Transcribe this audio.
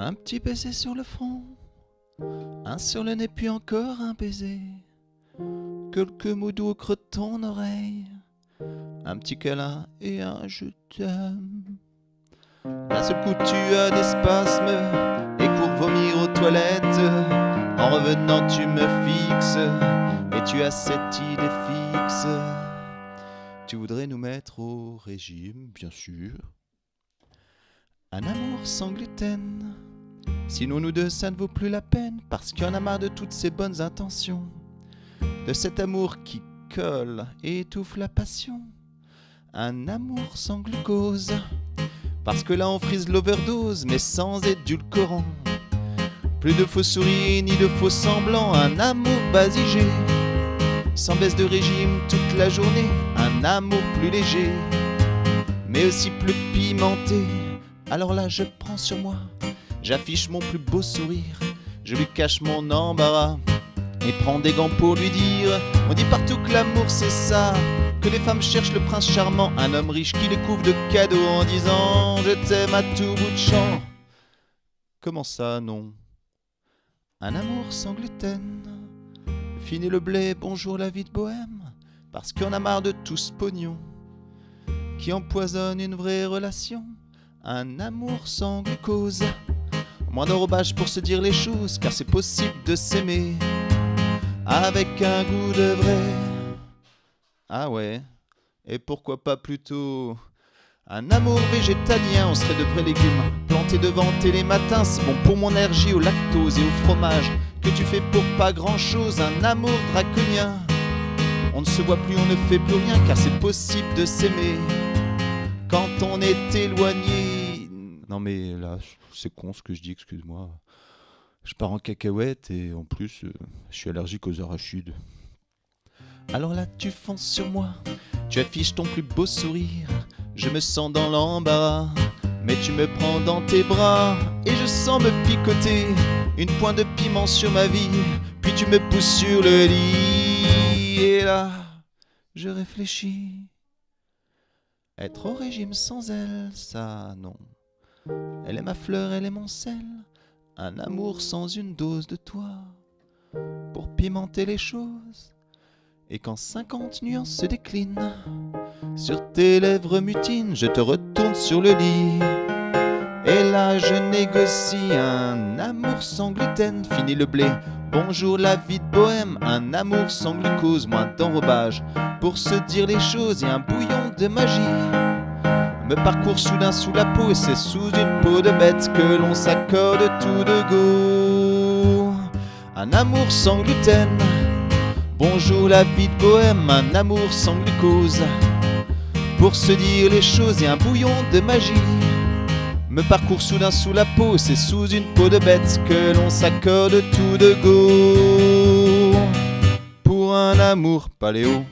Un petit baiser sur le front, un sur le nez puis encore un baiser. Quelques mots doux au ton oreille, un petit câlin et un je t'aime. D'un seul coup tu as des spasmes et cours vomir aux toilettes. En revenant tu me fixes et tu as cette idée fixe. Tu voudrais nous mettre au régime, bien sûr. Un amour sans gluten. Sinon nous deux ça ne vaut plus la peine parce qu'il y en a marre de toutes ces bonnes intentions. De cet amour qui colle et étouffe la passion. Un amour sans glucose. Parce que là on frise l'overdose mais sans édulcorant. Plus de faux sourires ni de faux semblants. Un amour basigé. Sans baisse de régime toute la journée. Un amour plus léger. Mais aussi plus pimenté. Alors là je prends sur moi J'affiche mon plus beau sourire, je lui cache mon embarras et prends des gants pour lui dire On dit partout que l'amour c'est ça, que les femmes cherchent le prince charmant, un homme riche qui les couvre de cadeaux en disant Je t'aime à tout bout de champ. Comment ça, non? Un amour sans gluten, fini le blé, bonjour la vie de bohème, parce qu'on a marre de tout ce pognon qui empoisonne une vraie relation. Un amour sans glucose. Moins d'enrobage pour se dire les choses, car c'est possible de s'aimer avec un goût de vrai. Ah ouais, et pourquoi pas plutôt un amour végétalien, on serait de vrais légumes plantés devant les matins, c'est bon pour mon énergie au lactose et au fromage que tu fais pour pas grand chose, un amour draconien. On ne se voit plus, on ne fait plus rien, car c'est possible de s'aimer quand on est éloigné. Non mais là, c'est con ce que je dis, excuse-moi. Je pars en cacahuète et en plus, euh, je suis allergique aux arachides. Alors là, tu fonces sur moi, tu affiches ton plus beau sourire. Je me sens dans l'embarras, mais tu me prends dans tes bras et je sens me picoter une pointe de piment sur ma vie. Puis tu me pousses sur le lit et là, je réfléchis. Être au régime sans elle, ça non. Elle est ma fleur, elle est mon sel, un amour sans une dose de toi, pour pimenter les choses. Et quand cinquante nuances se déclinent, sur tes lèvres mutines, je te retourne sur le lit. Et là je négocie un amour sans gluten, fini le blé. Bonjour la vie de bohème, un amour sans glucose, moins d'enrobage, pour se dire les choses et un bouillon de magie me parcourt soudain sous la peau et c'est sous une peau de bête que l'on s'accorde tout de go. Un amour sans gluten, bonjour la vie de bohème, un amour sans glucose. Pour se dire les choses et un bouillon de magie me parcourt soudain sous la peau, c'est sous une peau de bête que l'on s'accorde tout de go. Pour un amour paléo.